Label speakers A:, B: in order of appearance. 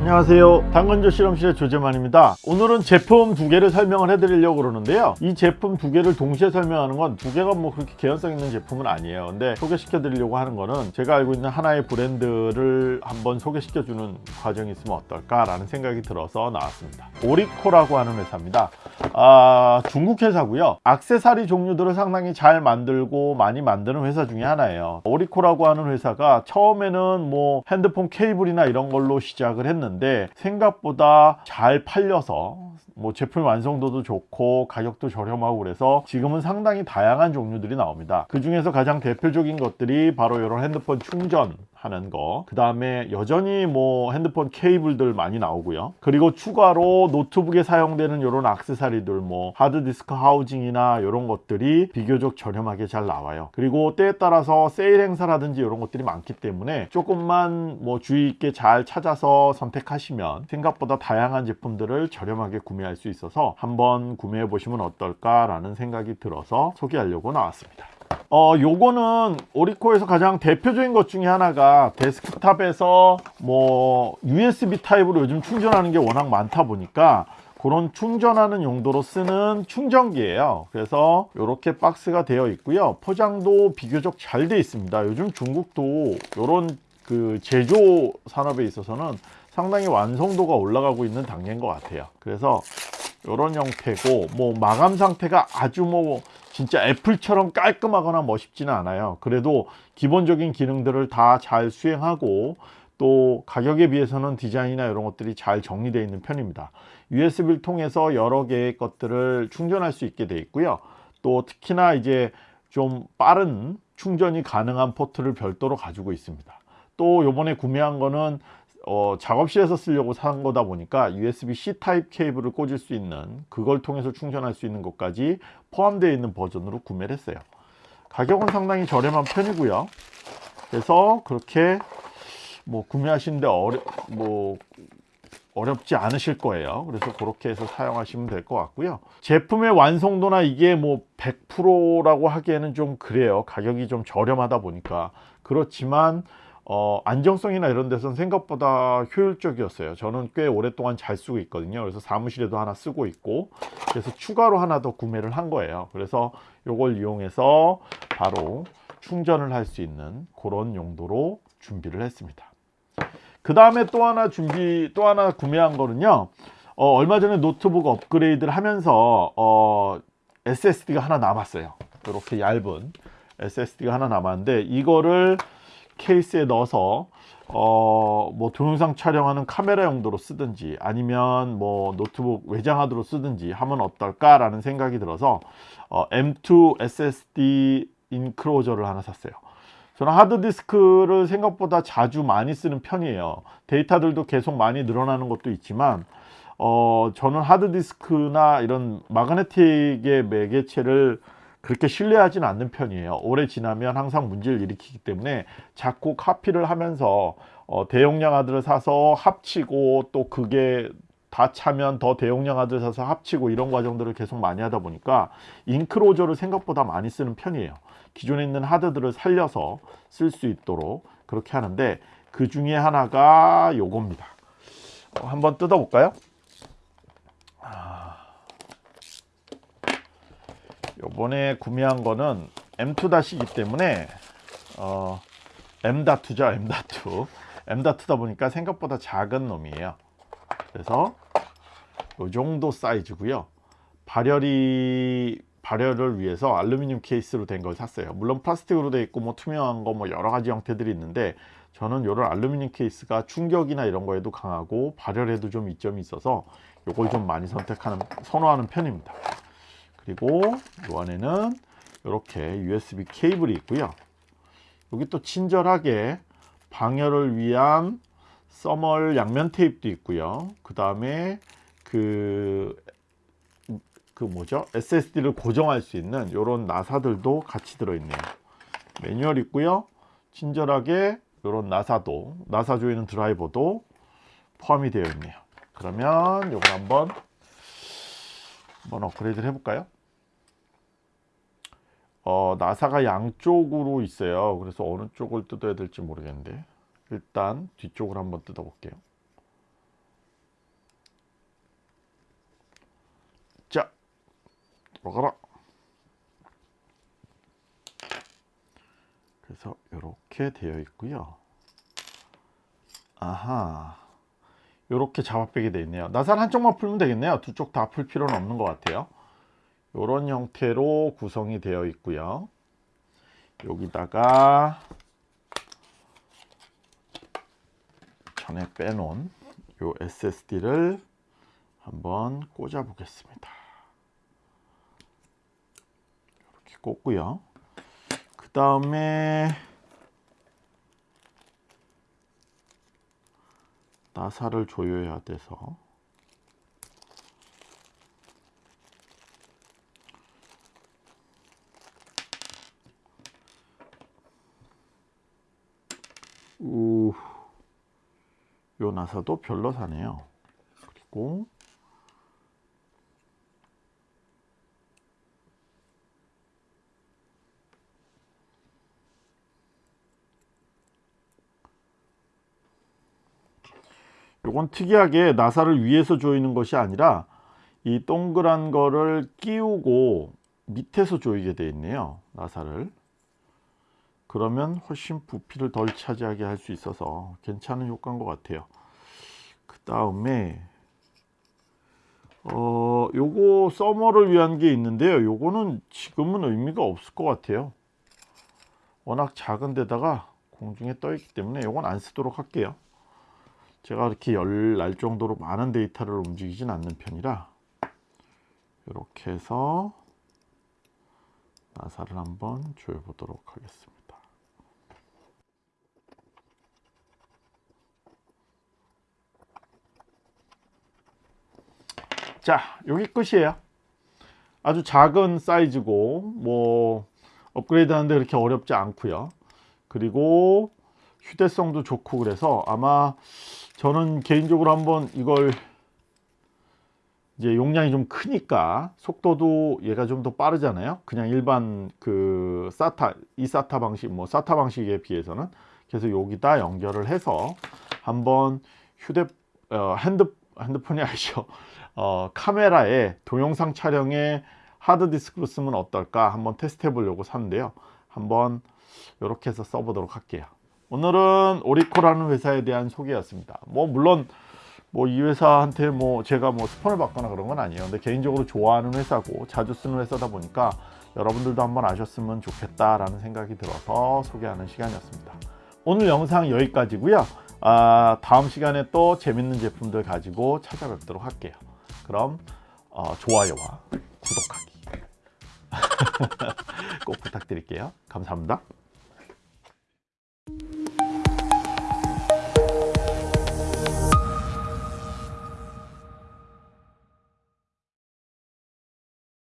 A: 안녕하세요. 당근조 실험실의 조재만입니다. 오늘은 제품 두 개를 설명을 해드리려고 그러는데요. 이 제품 두 개를 동시에 설명하는 건 두 개가 뭐 그렇게 개연성 있는 제품은 아니에요. 근데 소개시켜 드리려고 하는 거는 제가 알고 있는 하나의 브랜드를 한번 소개시켜 주는 과정이 있으면 어떨까 라는 생각이 들어서 나왔습니다. 오리코라고 하는 회사입니다. 아, 중국 회사고요. 악세사리 종류들을 상당히 잘 만들고 많이 만드는 회사 중에 하나예요. 오리코라고 하는 회사가 처음에는 뭐 핸드폰 케이블이나 이런 걸로 시작을 했는데 생각보다 잘 팔려서 뭐 제품 완성도도 좋고 가격도 저렴하고 그래서 지금은 상당히 다양한 종류들이 나옵니다 그 중에서 가장 대표적인 것들이 바로 이런 핸드폰 충전 하는 거. 그 다음에 여전히 뭐 핸드폰 케이블들 많이 나오고요. 그리고 추가로 노트북에 사용되는 이런 악세사리들 뭐 하드디스크 하우징이나 이런 것들이 비교적 저렴하게 잘 나와요. 그리고 때에 따라서 세일 행사라든지 이런 것들이 많기 때문에 조금만 뭐 주의 있게 잘 찾아서 선택하시면 생각보다 다양한 제품들을 저렴하게 구매할 수 있어서 한번 구매해 보시면 어떨까 라는 생각이 들어서 소개하려고 나왔습니다. 어 요거는 오리코에서 가장 대표적인 것 중에 하나가 데스크탑에서 뭐 USB 타입으로 요즘 충전하는 게 워낙 많다 보니까 그런 충전하는 용도로 쓰는 충전기예요. 그래서 이렇게 박스가 되어 있고요. 포장도 비교적 잘 되어 있습니다. 요즘 중국도 이런 그 제조 산업에 있어서는 상당히 완성도가 올라가고 있는 단계인 것 같아요. 그래서 이런 형태고 뭐 마감 상태가 아주 뭐 진짜 애플처럼 깔끔하거나 멋있지는 않아요. 그래도 기본적인 기능들을 다 잘 수행하고 또 가격에 비해서는 디자인이나 이런 것들이 잘 정리되어 있는 편입니다. USB를 통해서 여러 개의 것들을 충전할 수 있게 되어 있고요. 또 특히나 이제 좀 빠른 충전이 가능한 포트를 별도로 가지고 있습니다. 또 요번에 구매한 거는 어, 작업실에서 쓰려고 산 거다 보니까 USB-C 타입 케이블을 꽂을 수 있는 그걸 통해서 충전할 수 있는 것까지 포함되어 있는 버전으로 구매를 했어요. 가격은 상당히 저렴한 편이고요. 그래서 그렇게 뭐 구매하시는데 어려, 뭐 어렵지 않으실 거예요. 그래서 그렇게 해서 사용하시면 될 것 같고요. 제품의 완성도나 이게 뭐 100%라고 하기에는 좀 그래요. 가격이 좀 저렴하다 보니까. 그렇지만 어, 안정성이나 이런 데서는 생각보다 효율적이었어요. 저는 꽤 오랫동안 잘 쓰고 있거든요. 그래서 사무실에도 하나 쓰고 있고 그래서 추가로 하나 더 구매를 한 거예요. 그래서 이걸 이용해서 바로 충전을 할 수 있는 그런 용도로 준비를 했습니다. 그 다음에 또 하나 준비 또 하나 구매한 거는요. 어, 얼마 전에 노트북 업그레이드를 하면서 어, SSD가 하나 남았어요. 이렇게 얇은 SSD가 하나 남았는데 이거를 케이스에 넣어서 어, 뭐 동영상 촬영하는 카메라 용도로 쓰든지 아니면 뭐 노트북 외장하드로 쓰든지 하면 어떨까 라는 생각이 들어서 어, M2 SSD 인크로저를 하나 샀어요. 저는 하드디스크를 생각보다 자주 많이 쓰는 편이에요. 데이터들도 계속 많이 늘어나는 것도 있지만 어, 저는 하드디스크나 이런 마그네틱의 매개체를 그렇게 신뢰하지는 않는 편이에요. 오래 지나면 항상 문제를 일으키기 때문에 자꾸 카피를 하면서 어, 대용량 하드를 사서 합치고 또 그게 다 차면 더 대용량 하드를 사서 합치고 이런 과정들을 계속 많이 하다 보니까 잉크로저를 생각보다 많이 쓰는 편이에요. 기존에 있는 하드들을 살려서 쓸 수 있도록 그렇게 하는데 그 중에 하나가 요겁니다. 어, 한번 뜯어 볼까요 요번에 구매한 거는 M2-이기 때문에 어, M.2죠 M.2 M.2다 보니까 생각보다 작은 놈이에요. 그래서 요 정도 사이즈고요. 발열이 발열을 위해서 알루미늄 케이스로 된 걸 샀어요. 물론 플라스틱으로 되어 있고 뭐 투명한 거 뭐 여러 가지 형태들이 있는데 저는 요런 알루미늄 케이스가 충격이나 이런 거에도 강하고 발열에도 좀 이점이 있어서 요걸 좀 많이 선택하는 선호하는 편입니다 그리고 이 안에는 이렇게 USB 케이블이 있고요. 여기 또 친절하게 방열을 위한 써멀 양면 테이프도 있고요. 그 다음에 그, 그 뭐죠? SSD를 고정할 수 있는 이런 나사들도 같이 들어있네요. 매뉴얼 있고요. 친절하게 이런 나사도 나사 조이는 드라이버도 포함이 되어 있네요. 그러면 이걸 한번 한번 업그레이드를 해볼까요? 어, 나사가 양쪽으로 있어요. 그래서 어느 쪽을 뜯어야 될지 모르겠는데 일단 뒤쪽을 한번 뜯어볼게요. 자, 들어가라. 그래서 이렇게 되어 있고요. 아하. 이렇게 잡아빼게 되어 있네요. 나살 한쪽만 풀면 되겠네요. 두 쪽 다 풀 필요는 없는 것 같아요. 이런 형태로 구성이 되어 있고요. 여기다가 전에 빼놓은 요 SSD를 한번 꽂아 보겠습니다. 이렇게 꽂고요. 그 다음에 나사를 조여야 돼서 우, 요 나사도 별로 사네요. 그리고 요건 특이하게 나사를 위에서 조이는 것이 아니라 이 동그란 거를 끼우고 밑에서 조이게 되어 있네요 나사를. 그러면 훨씬 부피를 덜 차지하게 할 수 있어서 괜찮은 효과인 것 같아요. 그 다음에 어 요거 서머를 위한 게 있는데요. 요거는 지금은 의미가 없을 것 같아요. 워낙 작은 데다가 공중에 떠 있기 때문에 요건 안 쓰도록 할게요 제가 이렇게 열 날 정도로 많은 데이터를 움직이진 않는 편이라 이렇게 해서 나사를 한번 조여 보도록 하겠습니다. 자 여기 끝이에요. 아주 작은 사이즈고 뭐 업그레이드 하는데 그렇게 어렵지 않고요. 그리고 휴대성도 좋고 그래서 아마 저는 개인적으로 한번 이걸 이제 용량이 좀 크니까 속도도 얘가 좀 더 빠르잖아요. 그냥 일반 그 SATA 이 SATA 방식 뭐 SATA 방식에 비해서는 그래서 여기다 연결을 해서 한번 휴대 어, 핸드 핸드폰이 아니죠. 어, 카메라에 동영상 촬영에 하드디스크로 쓰면 어떨까 한번 테스트 해 보려고 샀는데요. 한번 이렇게 해서 써보도록 할게요 오늘은 오리코라는 회사에 대한 소개였습니다. 뭐 물론 뭐 이 회사한테 뭐 제가 뭐 스폰을 받거나 그런 건 아니에요. 근데 개인적으로 좋아하는 회사고 자주 쓰는 회사다 보니까 여러분들도 한번 아셨으면 좋겠다 라는 생각이 들어서 소개하는 시간이었습니다. 오늘 영상 여기까지고요. 아, 다음 시간에 또 재밌는 제품들 가지고 찾아뵙도록 할게요. 그럼 어, 좋아요와 구독하기. 꼭 부탁드릴게요. 감사합니다